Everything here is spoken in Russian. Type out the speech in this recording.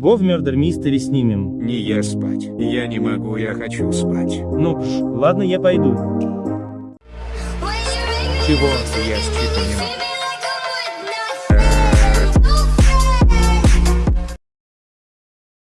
Го в Murder Mystery снимем. Не я спать. Я не могу, я хочу спать. Ну, пш, ладно, я пойду. Чего? Я считаю не могу.